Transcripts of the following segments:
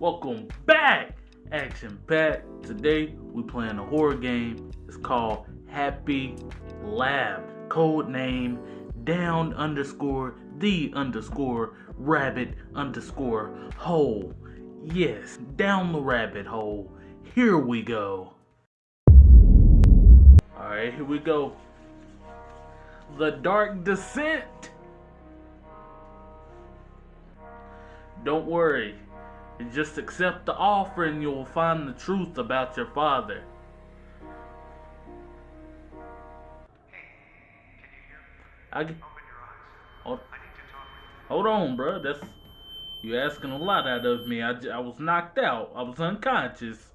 Welcome back, Action Pack. Today we playing a horror game. It's called Happy Lab. Code name down underscore the underscore rabbit underscore hole. Yes, down the rabbit hole. Here we go. Alright, here we go. The Dark Descent. Don't worry. Just accept the offer and you will find the truth about your father. I, hold, hold on, bro. That's you asking a lot out of me. I, I was knocked out. I was unconscious.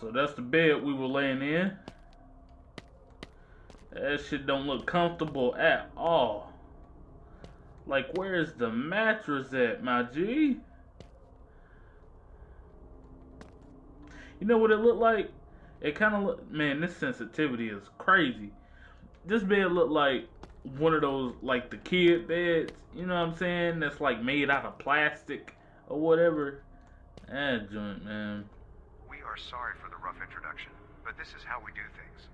So that's the bed we were laying in. That shit don't look comfortable at all. Like, where's the mattress at, my G? You know what it looked like? It kind of look, man, this sensitivity is crazy. This bed looked like one of those, like the kid beds, you know what I'm saying? That's like made out of plastic or whatever. That joint, man. Are sorry for the rough introduction, but this is how we do things.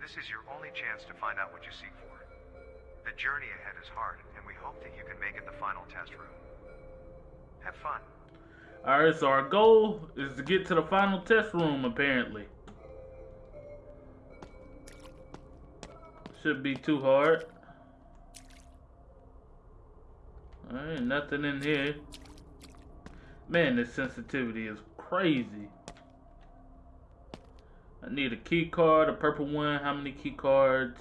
This is your only chance to find out what you seek for. The journey ahead is hard, and we hope that you can make it the final test room. Have fun. Alright, so our goal is to get to the final test room, apparently. Should be too hard. Alright, nothing in here. Man, this sensitivity is crazy. I need a key card, a purple one. How many key cards?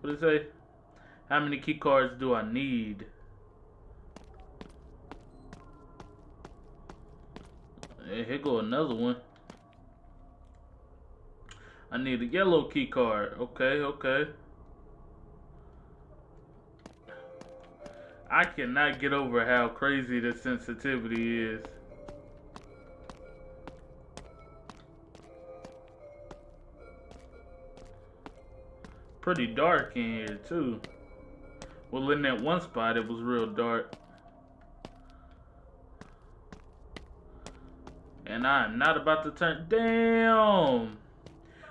What does it say? How many key cards do I need? Hey, here go another one. I need a yellow key card. Okay, okay. I cannot get over how crazy the sensitivity is. Pretty dark in here too. Well, in that one spot, it was real dark. And I'm not about to turn. Damn!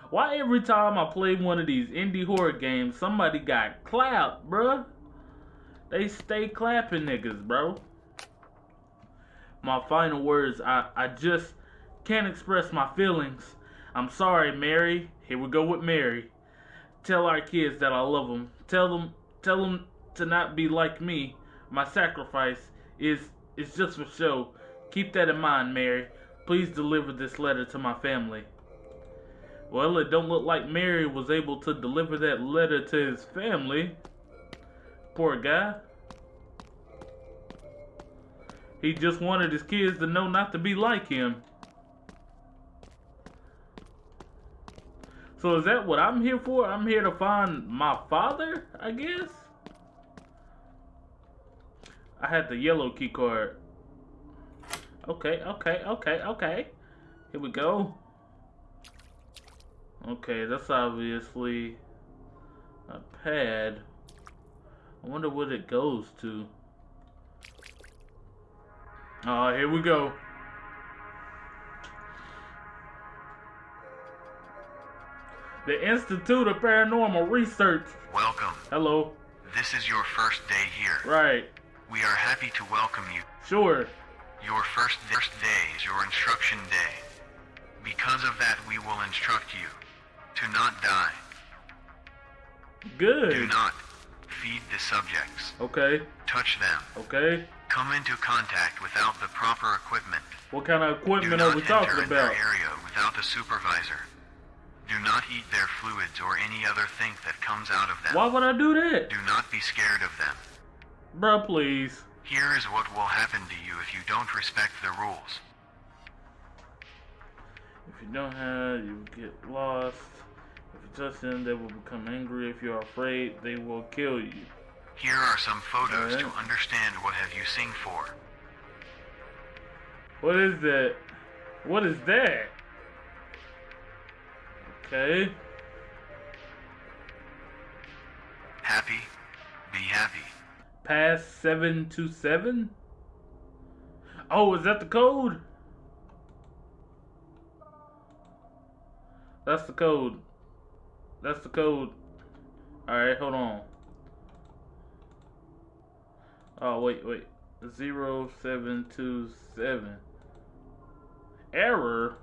Why every time I play one of these indie horror games, somebody got clapped, bruh? They stay clapping niggas, bro. My final words, I, I just can't express my feelings. I'm sorry, Mary. Here we go with Mary. Tell our kids that I love them. Tell them, tell them to not be like me. My sacrifice is is just for show. Keep that in mind, Mary. Please deliver this letter to my family. Well, it don't look like Mary was able to deliver that letter to his family. Poor guy. He just wanted his kids to know not to be like him. So is that what I'm here for? I'm here to find my father, I guess? I had the yellow key card. Okay, okay, okay, okay. Here we go. Okay, that's obviously a pad. I wonder what it goes to. Oh, here we go. The Institute of Paranormal Research. Welcome. Hello. This is your first day here. Right. We are happy to welcome you. Sure. Your first, first day is your instruction day. Because of that, we will instruct you to not die. Good. Do not feed the subjects. Okay. Touch them. Okay. Come into contact without the proper equipment. What kind of equipment are we talking about? area without a supervisor. Do not eat their fluids or any other thing that comes out of them. Why would I do that? Do not be scared of them. Bruh, please. Here is what will happen to you if you don't respect the rules. If you don't have, you get lost. If you touch them, they will become angry. If you are afraid, they will kill you. Here are some photos Alright. to understand what have you sing for. What is that? What is that? Okay. Happy, be happy. Pass 727? Oh, is that the code? That's the code. That's the code. Alright, hold on. Oh, wait, wait. 0727. Error?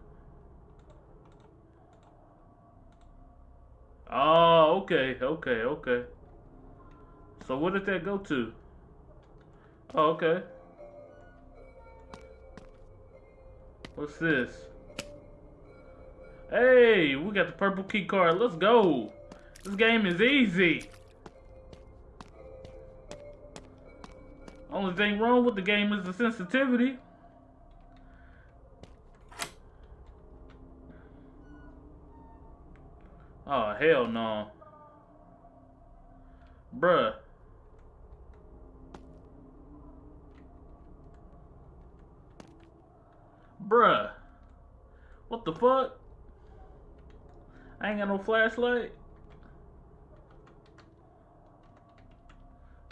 Oh, okay, okay, okay. So what did that go to? Oh, okay. What's this? Hey, we got the purple key card. Let's go. This game is easy. Only thing wrong with the game is the sensitivity. Oh, hell no. Bruh. Bruh. What the fuck? I ain't got no flashlight.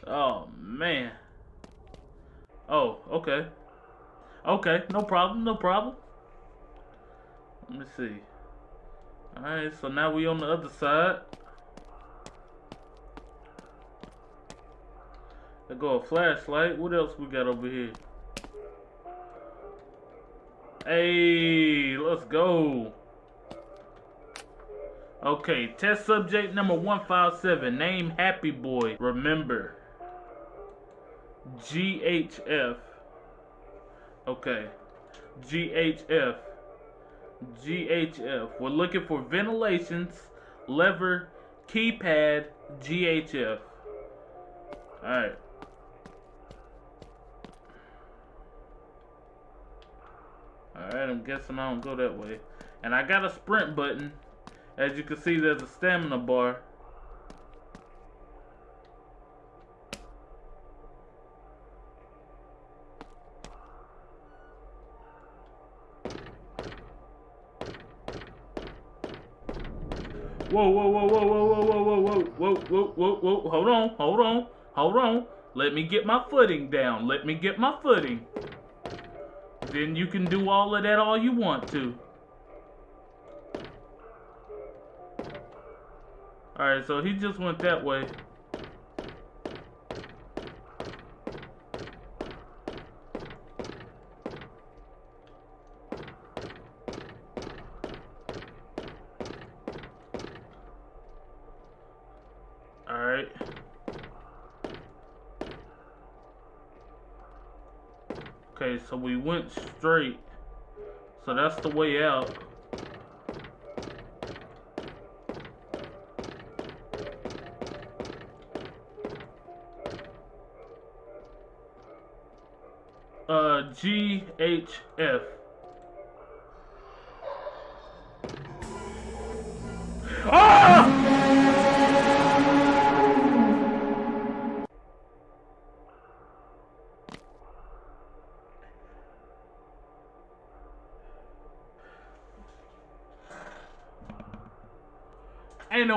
Oh, man. Oh, okay. Okay, no problem, no problem. Let me see. Alright, so now we on the other side. There go a flashlight. What else we got over here? Hey, let's go. Okay, test subject number 157. Name Happy Boy. Remember. GHF. Okay. GHF. GHF. We're looking for ventilations, lever, keypad, GHF. Alright. Alright, I'm guessing I don't go that way. And I got a sprint button. As you can see, there's a stamina bar. Whoa, whoa, whoa, whoa, whoa, whoa, whoa, whoa, whoa, whoa, whoa, whoa, hold on, hold on, hold on. Let me get my footing down. Let me get my footing. Then you can do all of that all you want to. Alright, so he just went that way. Alright. Okay, so we went straight. So that's the way out. Uh, GHF. Ah!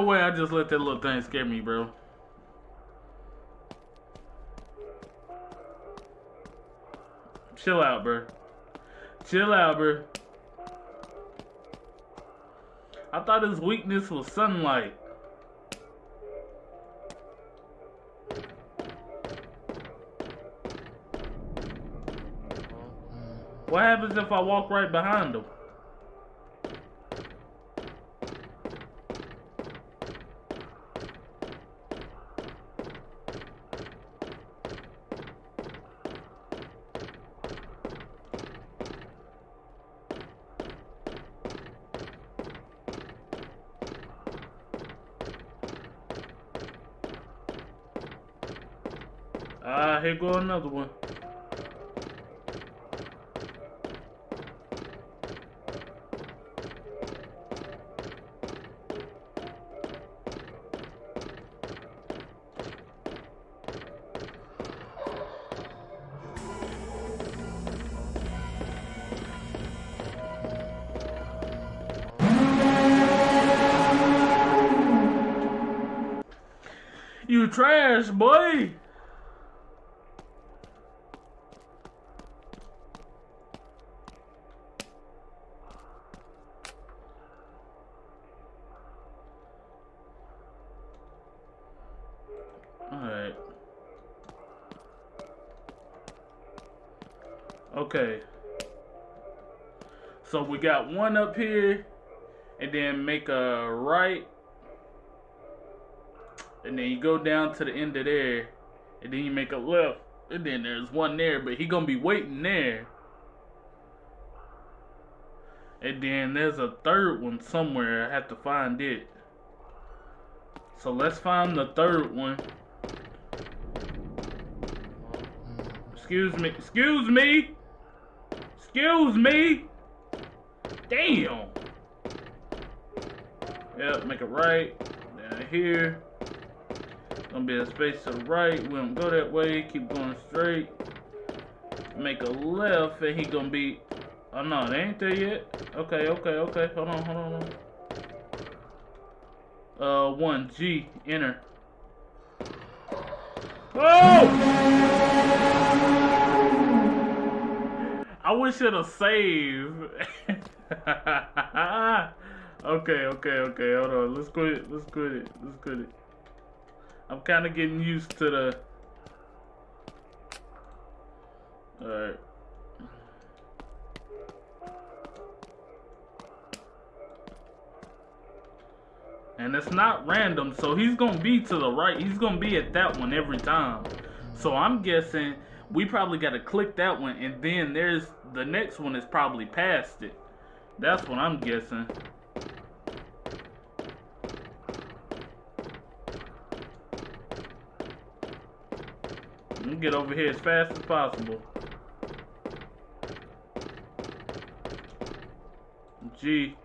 No way I just let that little thing scare me, bro. Chill out, bro. Chill out, bro. I thought his weakness was sunlight. What happens if I walk right behind him? Ah, uh, here go another one. Got one up here, and then make a right, and then you go down to the end of there, and then you make a left, and then there's one there, but he gonna be waiting there. And then there's a third one somewhere. I have to find it. So let's find the third one. Excuse me. Excuse me. Excuse me. Damn. Yep, make it right. Down here. Gonna be a space to the right. We don't go that way. Keep going straight. Make a left, and he gonna be. Oh no, they ain't there yet. Okay, okay, okay. Hold on, hold on, hold on. Uh, one G enter. Oh! I wish it have saved. okay, okay, okay. Hold on. Let's go. Let's quit it. Let's quit it. I'm kind of getting used to the. All right. And it's not random, so he's gonna be to the right. He's gonna be at that one every time. So I'm guessing we probably got to click that one, and then there's the next one is probably past it. That's what I'm guessing. Get over here as fast as possible. G.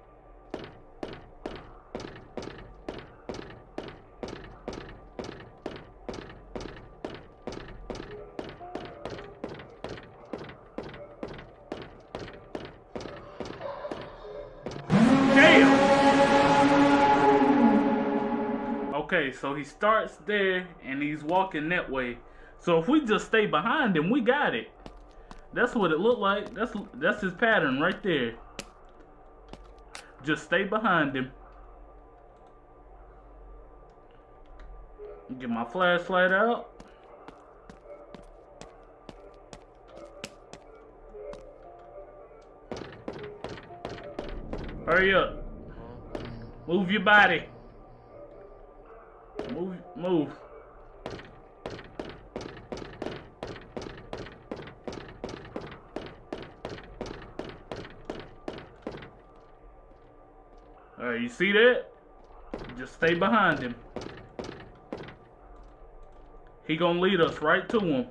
Okay, so he starts there and he's walking that way. So if we just stay behind him, we got it. That's what it looked like. That's that's his pattern right there. Just stay behind him. Get my flashlight out. Hurry up. Move your body. Move, move. Alright, you see that? Just stay behind him. He gonna lead us right to him.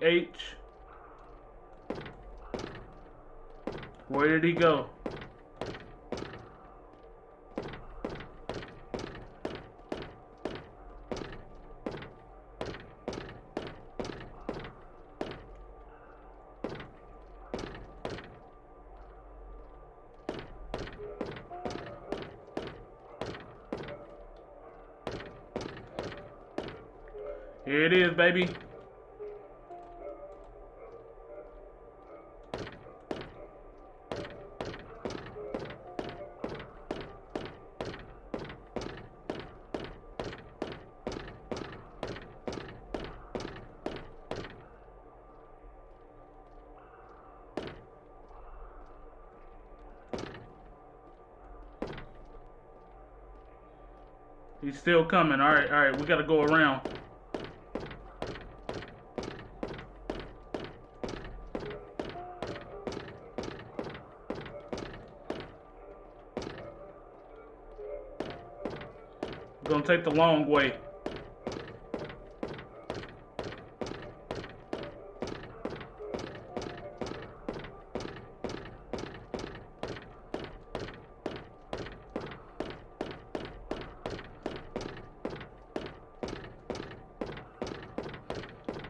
GH. Where did he go? Here it is, baby. Still coming. All right, all right. We got to go around. We're gonna take the long way.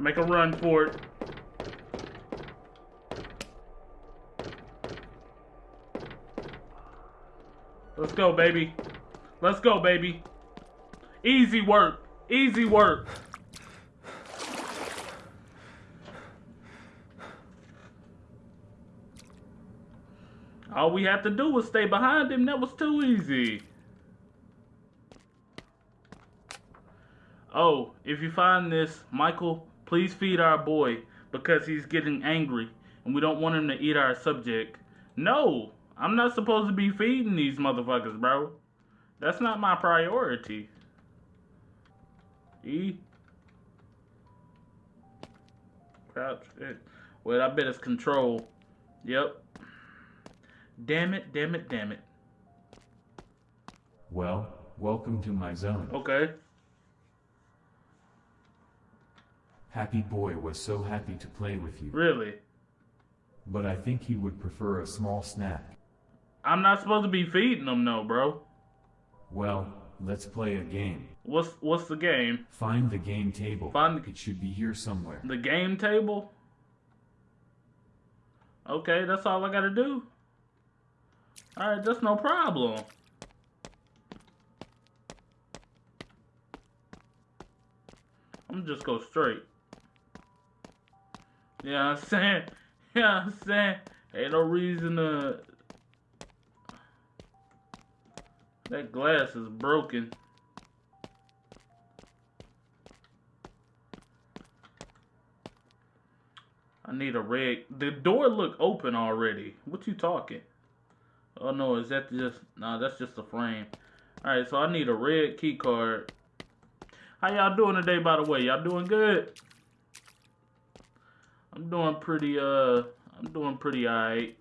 Make a run for it. Let's go, baby. Let's go, baby. Easy work. Easy work. All we had to do was stay behind him. That was too easy. Oh, if you find this, Michael, please feed our boy because he's getting angry and we don't want him to eat our subject. No, I'm not supposed to be feeding these motherfuckers, bro. That's not my priority. E. Crouch. Eh. Well, I bet it's control. Yep. Damn it, damn it, damn it. Well, welcome to my zone. Okay. Happy Boy was so happy to play with you. Really? But I think he would prefer a small snack. I'm not supposed to be feeding them, no, bro. Well, let's play a game. What's what's the game? Find the game table. Find It should be here somewhere. the game table? Okay, that's all I gotta do. Alright, that's no problem. I'm just go straight. Yeah, I'm saying, yeah, I'm saying, ain't no reason to. That glass is broken. I need a red. The door look open already. What you talking? Oh no, is that just? Nah, that's just the frame. All right, so I need a red key card. How y'all doing today, by the way? Y'all doing good? I'm doing pretty. Uh, I'm doing pretty alright.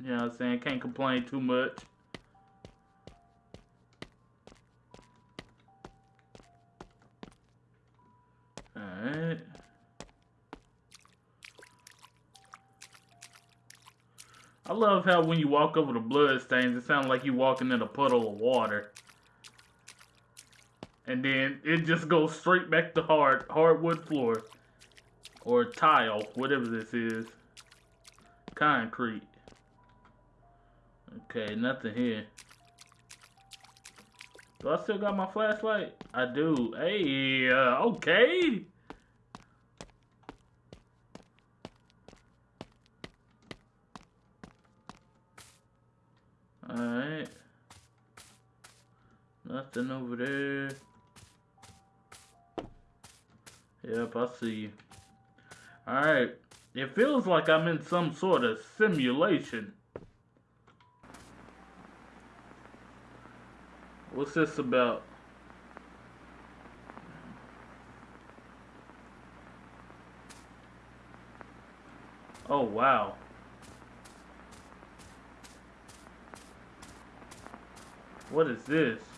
You know what I'm saying? Can't complain too much. Alright. I love how when you walk over the blood stains, it sounds like you're walking in a puddle of water. And then it just goes straight back to hard hardwood floor. Or tile, whatever this is. Concrete. Okay, nothing here. Do I still got my flashlight? I do. Hey, uh, okay. Alright. Nothing over there. Yep, I see you. Alright. It feels like I'm in some sort of simulation. What's this about? Oh, wow. What is this?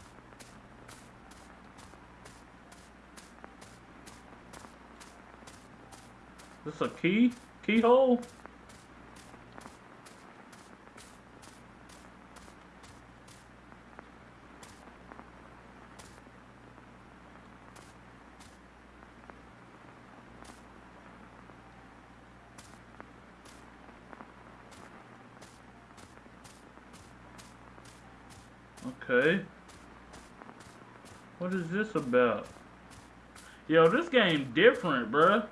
This is a key? Keyhole? Okay. What is this about? Yo, this game different, bruh.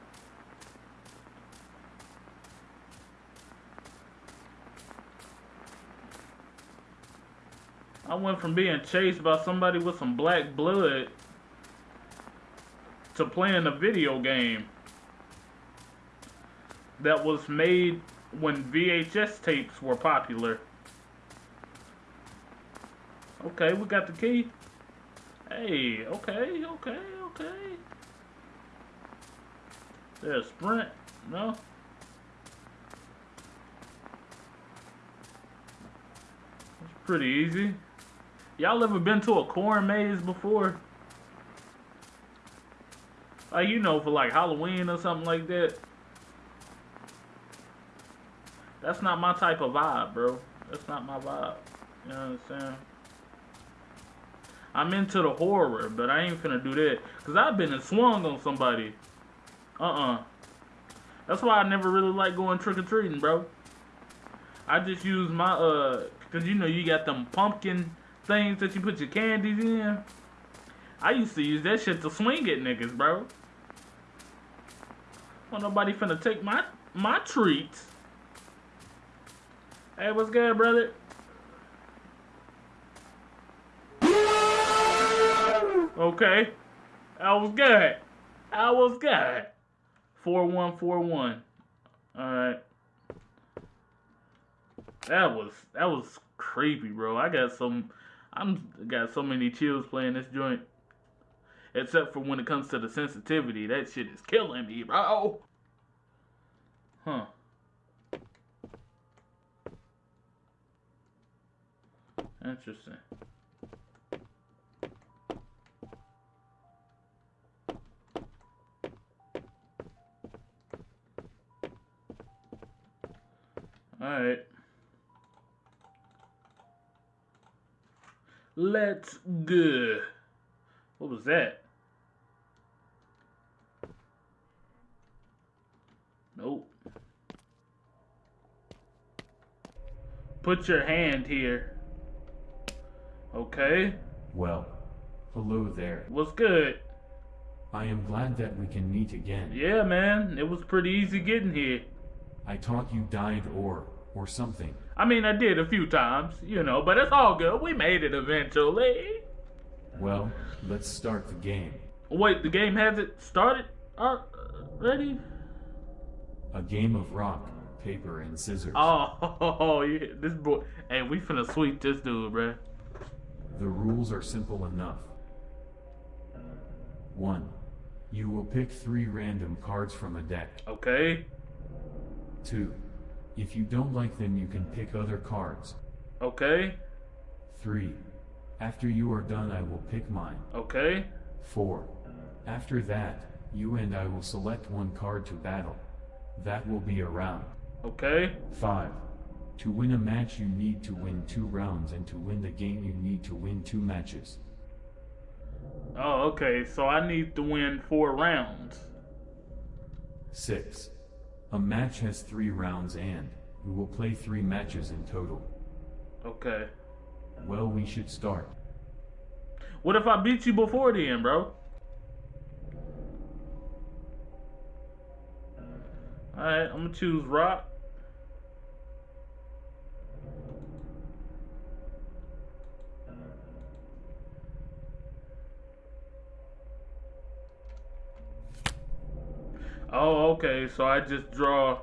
Went from being chased by somebody with some black blood to playing a video game that was made when VHS tapes were popular. Okay, we got the key. Hey, okay, okay, okay. There's sprint, no? It's pretty easy. Y'all ever been to a corn maze before? Like, you know, for like Halloween or something like that. That's not my type of vibe, bro. That's not my vibe. You know what I'm saying? I'm into the horror, but I ain't finna do that. Cause I've been and swung on somebody Uh-uh. That's why I never really like going trick-or-treating, bro. I just use my, uh, cause you know you got them pumpkin things that you put your candies in. I used to use that shit to swing at niggas, bro. Well, nobody finna take my, my treats. Hey, what's good, brother? Okay. I was good. I was good. 4141. Alright. That was that was creepy, bro. I got some I'm got so many chills playing this joint. Except for when it comes to the sensitivity. That shit is killing me, bro. Huh. Interesting. Alright. Let's go. What was that? Nope. Put your hand here. Okay. Well, hello there. What's good? I am glad that we can meet again. Yeah, man. It was pretty easy getting here. I thought you died or, or something. I mean, I did a few times, you know, but it's all good. We made it eventually. Well, let's start the game. Wait, the game hasn't started already? A game of rock, paper, and scissors. Oh, oh, yeah, this boy. Hey, we finna sweep this dude, bruh. The rules are simple enough. 1. You will pick three random cards from a deck. Okay. 2. If you don't like them, you can pick other cards. Okay. 3. After you are done, I will pick mine. Okay. 4. After that, you and I will select one card to battle. That will be a round. Okay. 5. To win a match, you need to win two rounds, and to win the game, you need to win two matches. Oh, okay. So I need to win four rounds. 6. A match has three rounds, and we will play three matches in total. Okay. Well, we should start. What if I beat you before then, bro? Alright, I'm gonna choose rock. Oh, okay, so I just draw.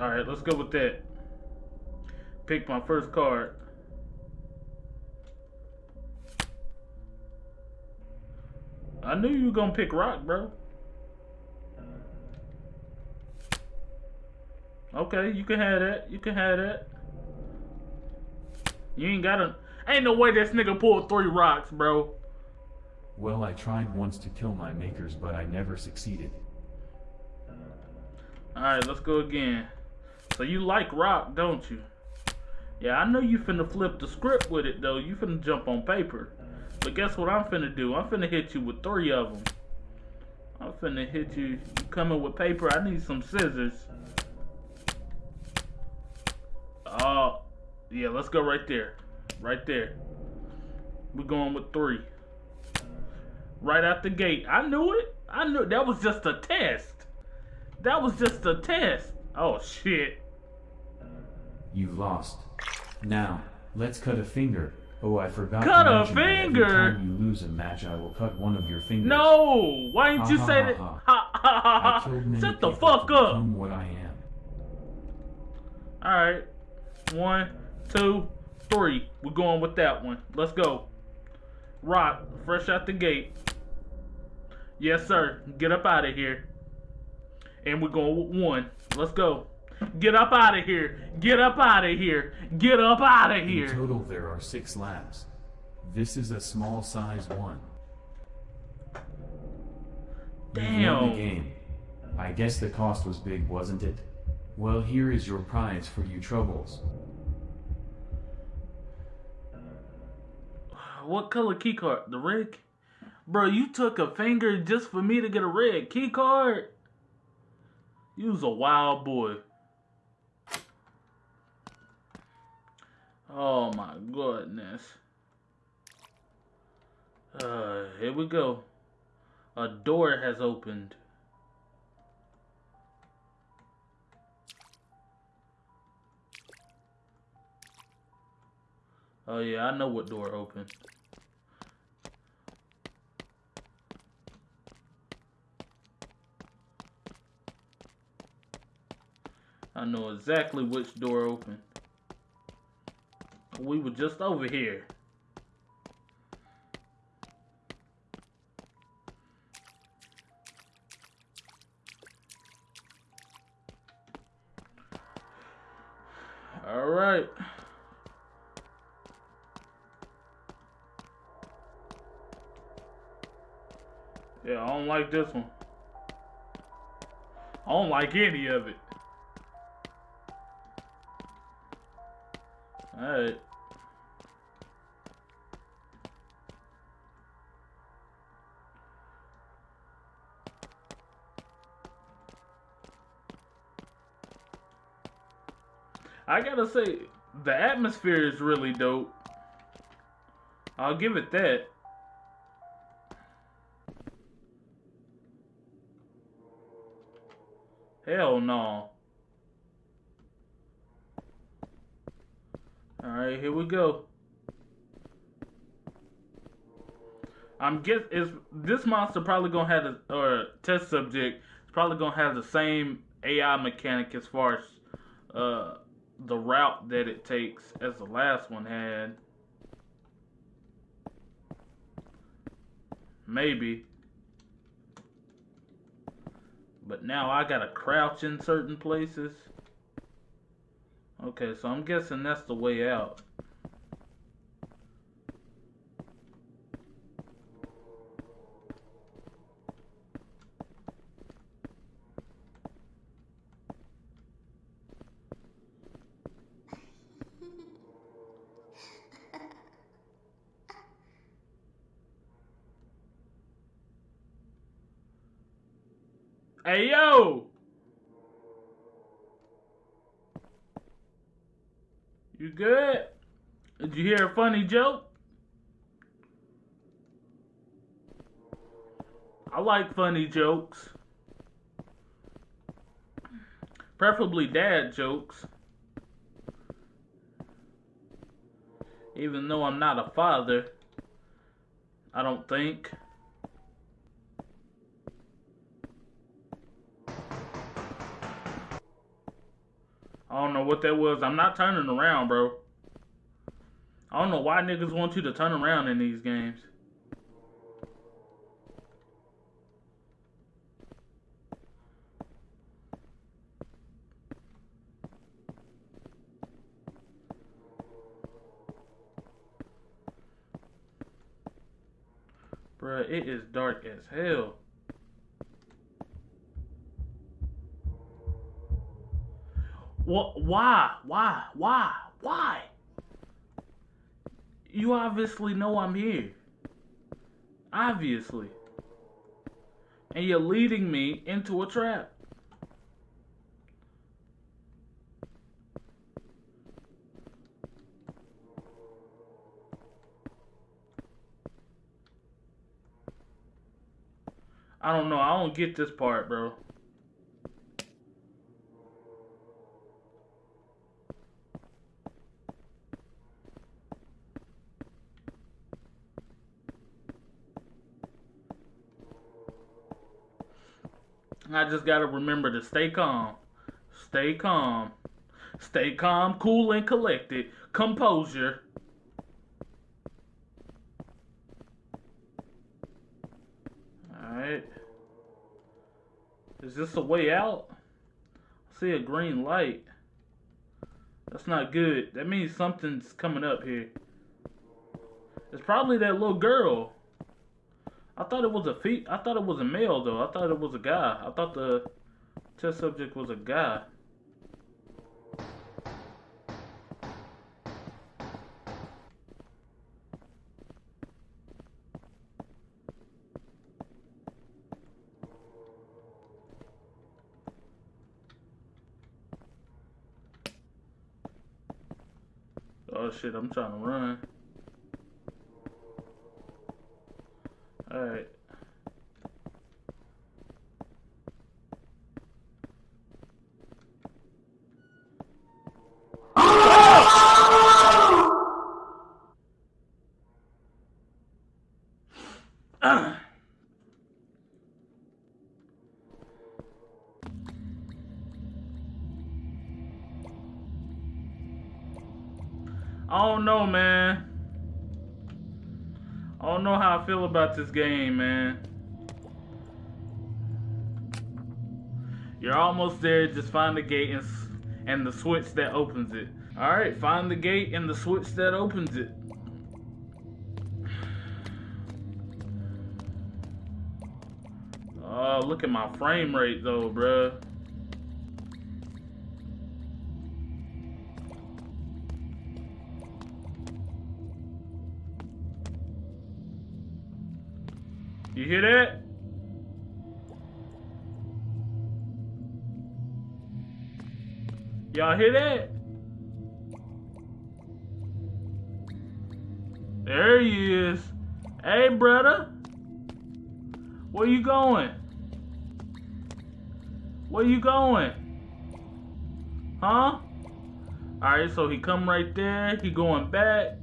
Alright, let's go with that. Pick my first card. I knew you were gonna pick rock, bro. Okay, you can have that. You can have that. You ain't gotta. Ain't no way this nigga pulled three rocks, bro. Well, I tried once to kill my makers, but I never succeeded. Alright, let's go again. So you like rock, don't you? Yeah, I know you finna flip the script with it, though. You finna jump on paper. But guess what I'm finna do? I'm finna hit you with three of them. I'm finna hit you. You coming with paper? I need some scissors. Oh, yeah, let's go right there. Right there. We're going with three right out the gate. I knew it. I knew that was just a test. That was just a test. Oh shit. You lost. Now, let's cut a finger. Oh, I forgot cut to a finger. Every time you lose a match, I will cut one of your fingers. No, why didn't you Ha, say ha, that? ha, Ha, ha, ha, I ha. killed many Shut the fuck up. what I am. All right, one, two, three. We're going with that one. Let's go. Rock, fresh out the gate. Yes, sir. Get up out of here. And we're going with one. Let's go. Get up out of here. Get up out of here. Get up out of here. In total, there are six labs. This is a small size one. Damn. the game. I guess the cost was big, wasn't it? Well, here is your prize for you troubles. What color key card? The red? Bro, you took a finger just for me to get a red key card? You was a wild boy. Oh my goodness. Uh, here we go. A door has opened. Oh yeah, I know what door opened. I know exactly which door opened. We were just over here. All right. Yeah, I don't like this one. I don't like any of it. Alright. I gotta say, the atmosphere is really dope. I'll give it that. Hell no. Alright, here we go. I'm guess is this monster probably gonna have a or test subject is probably gonna have the same AI mechanic as far as uh the route that it takes as the last one had. Maybe. But now I gotta crouch in certain places. Okay, so I'm guessing that's the way out. Hey yo! You good? Did you hear a funny joke? I like funny jokes. Preferably dad jokes. Even though I'm not a father, I don't think. I don't know what that was. I'm not turning around, bro. I don't know why niggas want you to turn around in these games. Bruh, it is dark as hell. What? Why? Why? Why? Why? You obviously know I'm here. Obviously. And you're leading me into a trap. I don't know. I don't get this part, bro. I just gotta remember to stay calm. Stay calm. Stay calm, cool, and collected. Composure. Alright. Is this a way out? I see a green light. That's not good. That means something's coming up here. It's probably that little girl. I thought it was a fe I thought it was a male though. I thought it was a guy. I thought the test subject was a guy. Oh shit, I'm trying to run. Alright. I about this game, man. You're almost there. Just find the gate and, and the switch that opens it. All right, find the gate and the switch that opens it. Oh, look at my frame rate though, bruh. You hear that? Y'all hear that? There he is. Hey, brother. Where you going? Where you going? Huh? Alright, so he come right there. He going back.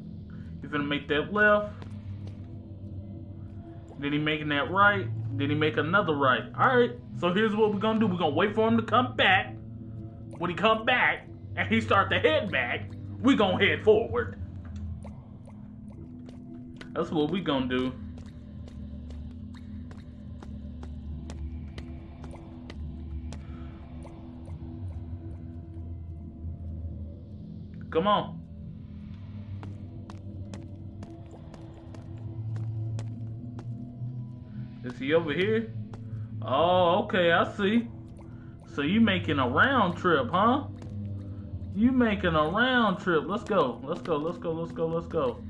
He's gonna make that left. Then he making that right. Then he make another right. All right. So here's what we're gonna do. We're gonna wait for him to come back. When he come back and he start to head back, we gonna head forward. That's what we gonna do. Come on. Is he over here? Oh, okay, I see. So you making a round trip, huh? You making a round trip. Let's go. Let's go. Let's go. Let's go. Let's go.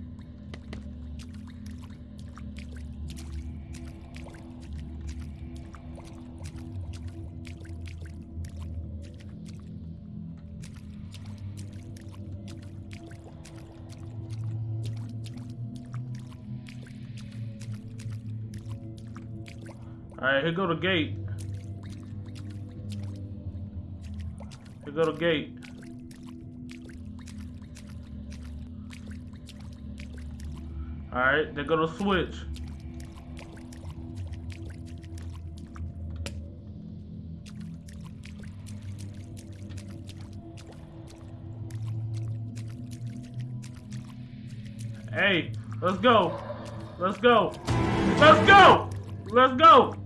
Alright, here go the gate. Here go the gate. Alright, there go to switch. Hey, let's go. Let's go. Let's go. Let's go.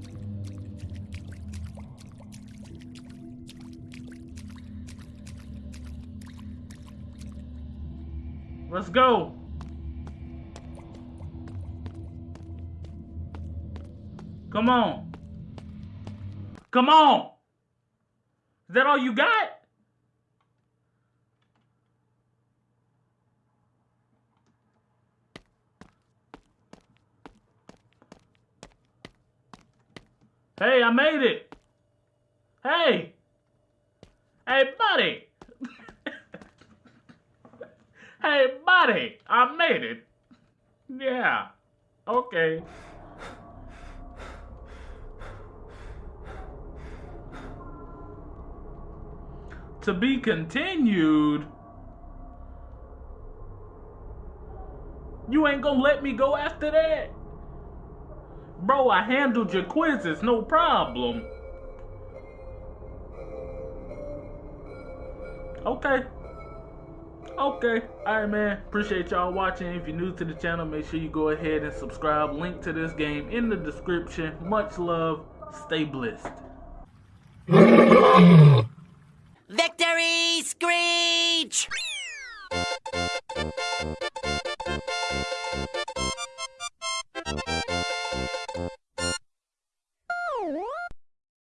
Let's go. Come on. Come on. Is that all you got? Hey, I made it. Hey. Hey, buddy. Hey, buddy. I made it. Yeah. Okay. To be continued. You ain't gonna let me go after that? Bro, I handled your quizzes, no problem. Okay. Okay, alright man, appreciate y'all watching. If you're new to the channel, make sure you go ahead and subscribe. Link to this game in the description. Much love, stay blessed. Victory Screech!